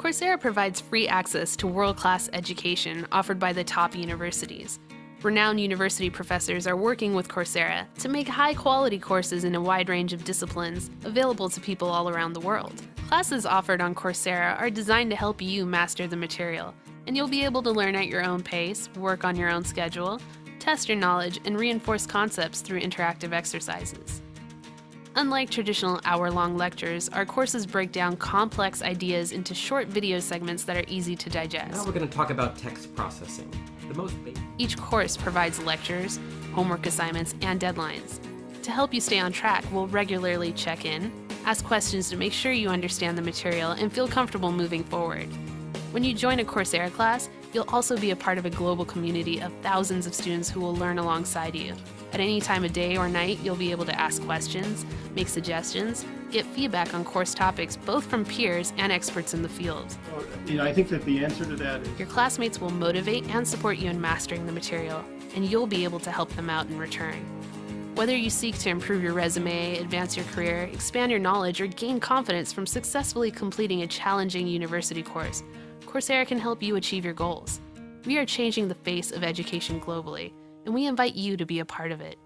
Coursera provides free access to world-class education offered by the top universities. Renowned university professors are working with Coursera to make high-quality courses in a wide range of disciplines available to people all around the world. Classes offered on Coursera are designed to help you master the material, and you'll be able to learn at your own pace, work on your own schedule, test your knowledge, and reinforce concepts through interactive exercises. Unlike traditional hour-long lectures, our courses break down complex ideas into short video segments that are easy to digest. Now we're going to talk about text processing, the most basic. Each course provides lectures, homework assignments, and deadlines. To help you stay on track, we'll regularly check in, ask questions to make sure you understand the material, and feel comfortable moving forward. When you join a Coursera class, you'll also be a part of a global community of thousands of students who will learn alongside you. At any time of day or night, you'll be able to ask questions, make suggestions, get feedback on course topics both from peers and experts in the field. Well, you know, I think that the answer to that is Your classmates will motivate and support you in mastering the material, and you'll be able to help them out in return. Whether you seek to improve your resume, advance your career, expand your knowledge, or gain confidence from successfully completing a challenging university course, Coursera can help you achieve your goals. We are changing the face of education globally, and we invite you to be a part of it.